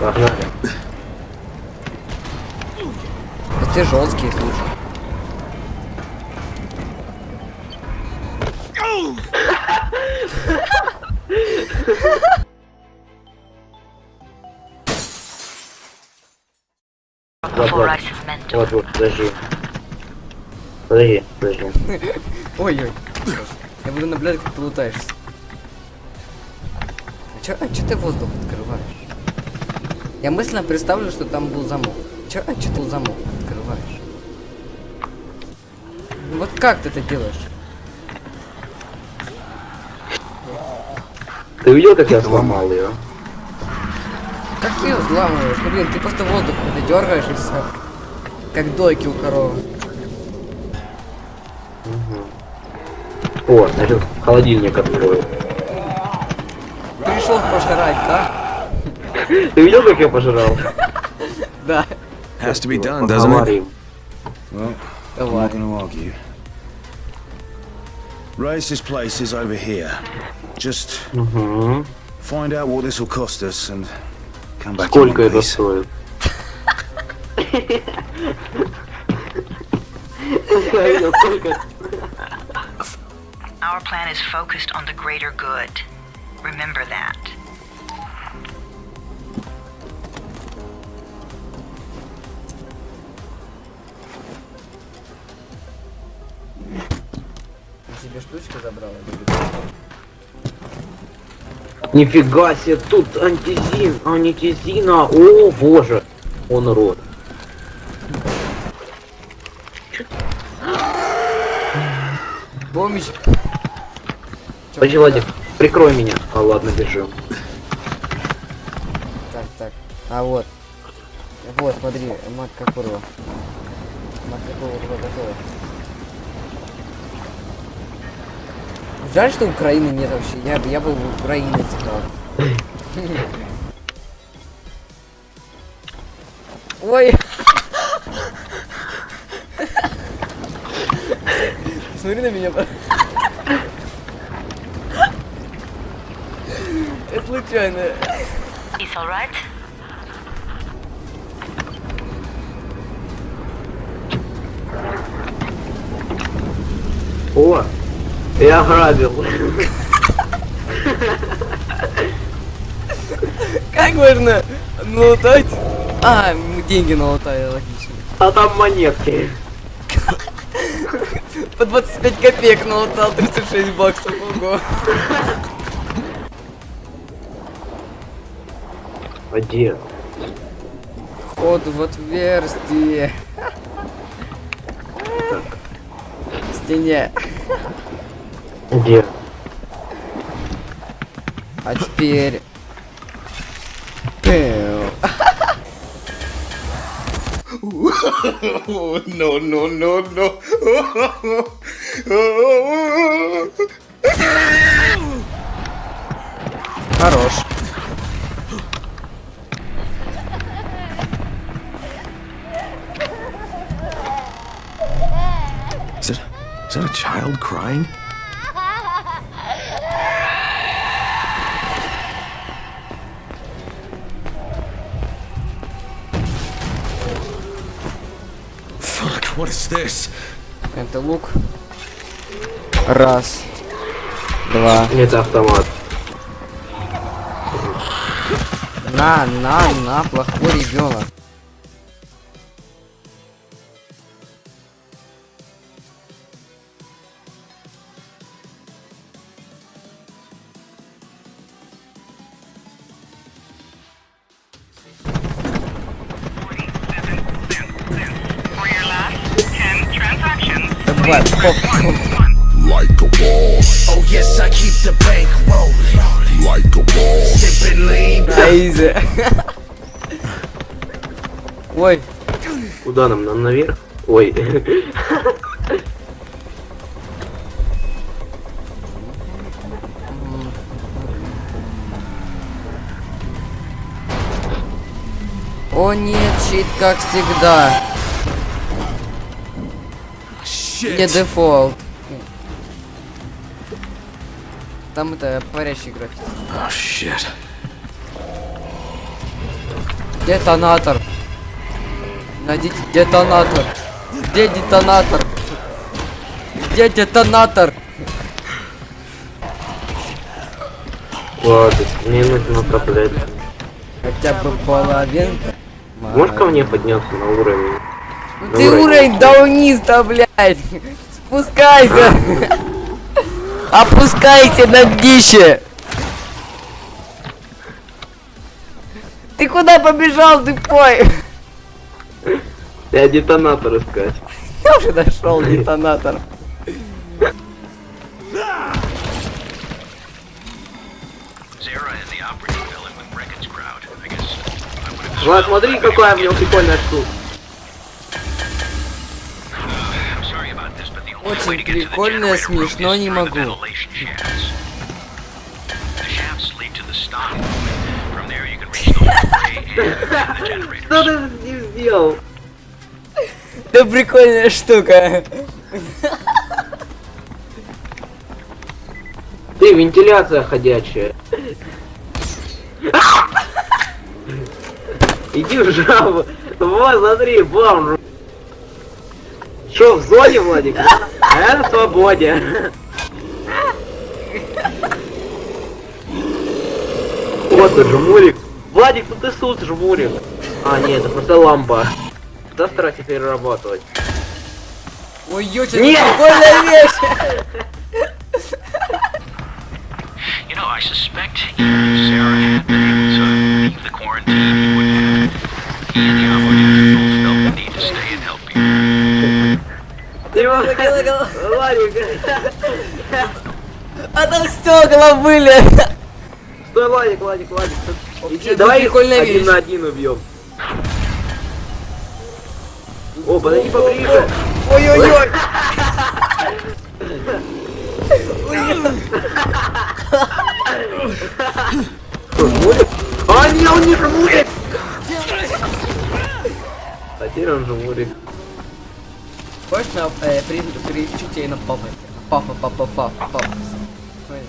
Погнали. Ты жесткий, слушай. Вот, вот. Вот, вот, подожди. Подожди, подожди. Ой-ой. Я буду наблюдать, как ты лутаешься. А чё, а чё ты воздух открываешь? Я мысленно представлю, что там был замок. Чё, а чё ты замок открываешь? Вот как ты это делаешь? Ты видел, как я сломал ее? Как ты ее взламываешь? Ну блин, ты просто воздух это дергаешь и все. Как дойки у коровы. О, значит, холодильник открою. Пришел пожрать, да? Ты видел, как я пожрал? Да. Has to be done, doesn't it? Поговорим. Well, I'm Давай. not going to argue. Race's place is over here. Just Угу. find out what this will cost us and come back Сколько in one это piece. стоит? Сколько? Our plan is focused on the greater good. Remember that. Штучка забрала? Нифига себе, тут антизин, антизина, о боже, он рот. Чё, Подожди, Владик, прикрой меня. А ладно, бежим. Так, так. А вот. Вот, смотри, матка курва. Матка курва готова. Жаль, что Украины нет вообще. Я, я бы в Украине сыграл. Ой. Смотри на меня. Это случайно. It's alright? О, я грабил. Как можно налутать? А, деньги налутали, логично. А там монетки. По 25 копеек налутал 36 баксов, ого. А где? Вход в отверстие. В стене. Где? А теперь... Пэу. no, no, no, no. Хорош. Is that, is that a child crying? Это лук. Раз. Два. Это автомат. На, на, на, плохой ребенок. Давай, поп. Like a boss, Oh, yes, I keep the bank rolling. like a boss, Sipping lean. Эйзи. Ой, Куда нам? Нам наверх? Ой. о нет, щит как всегда. Не дефолт. Там это парящий график. Oh shit. Детонатор. Найдите детонатор. Где детонатор? Где детонатор? Ладно, мне нужно топлять. Хотя бы половинка. Можешь ко мне подняться на уровень? Ну Ты уровень да вниз-то, блядь. Спускайся. Опускайся на днище. Ты куда побежал, ты пой? Я детонатор искать. Я уже нашел детонатор. Влад, смотри, какая у него прикольная штука. The hallway and the generators. Что ты с ним сделал? Это прикольная штука. Ты, вентиляция ходячая. Иди в жабу. Вот, смотри, бомж. Что, в зоне, Владик? А я на свободе. Вот ты, жмурик. Владик, ну ты тут жмурик. А, нет, это просто лампа. Да старайся перерабатывать. Ой, очень Нет! прикольная вещь. You know, I suspect Sarah had been able to leave the quarantine, he have. Владик. А там стекла были. Стой, Владик, Владик, Владик. Иди, давай их один вещь. на один убьем. О, подойди поближе. Ой-ой-ой. А, не, он не жмурик! А теперь он жмурик. Хочешь на э, при, приучу тебя на папа? Папа, папа, папа, папа. Ой.